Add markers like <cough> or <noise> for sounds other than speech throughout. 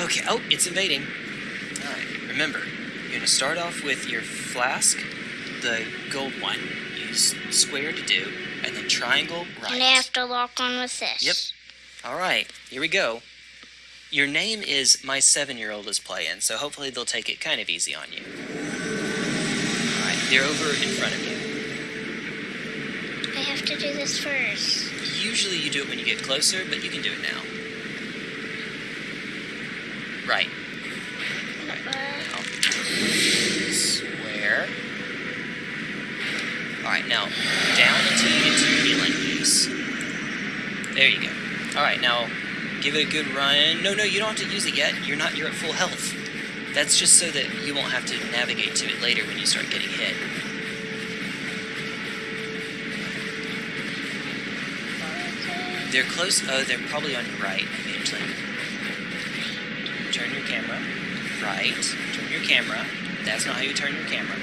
Okay. Oh, it's invading. All right. Remember, you're gonna start off with your flask, the gold one. Use square to do, and then triangle right. And I have to lock on with this. Yep. All right. Here we go. Your name is my seven-year-old is playing, so hopefully they'll take it kind of easy on you. All right. They're over in front of you. I have to do this first. Usually you do it when you get closer, but you can do it now. Right. Square. Alright, now down until you get to healing use. There you go. Alright, now give it a good run. No, no, you don't have to use it yet. You're not you're at full health. That's just so that you won't have to navigate to it later when you start getting hit. They're close. Oh, they're probably on your right, actually. Turn your camera. Right. Turn your camera. That's not how you turn your camera.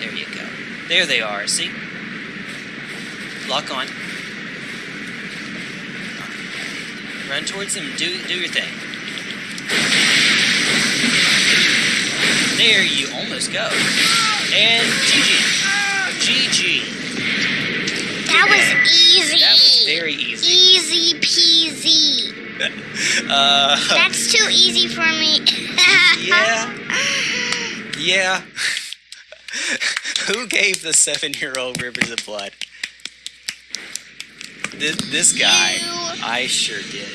There you go. There they are. See? Lock on. Run towards them. Do do your thing. There you almost go. And GG. GG. that was easy. That was very easy. Easy peasy. <laughs> Uh, That's too easy for me. <laughs> yeah. Yeah. <laughs> Who gave the seven-year-old Rivers of Blood? This, this guy. You. I sure did.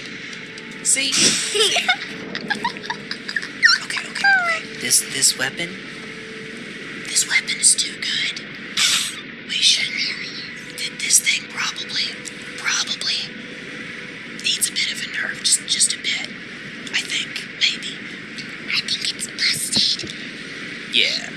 See? <laughs> See? okay, okay, okay. This this weapon. This weapon is too good. We should. th- This thing probably needs a bit of a nerf, just just a bit. I think, maybe. I think it's busted. Yeah.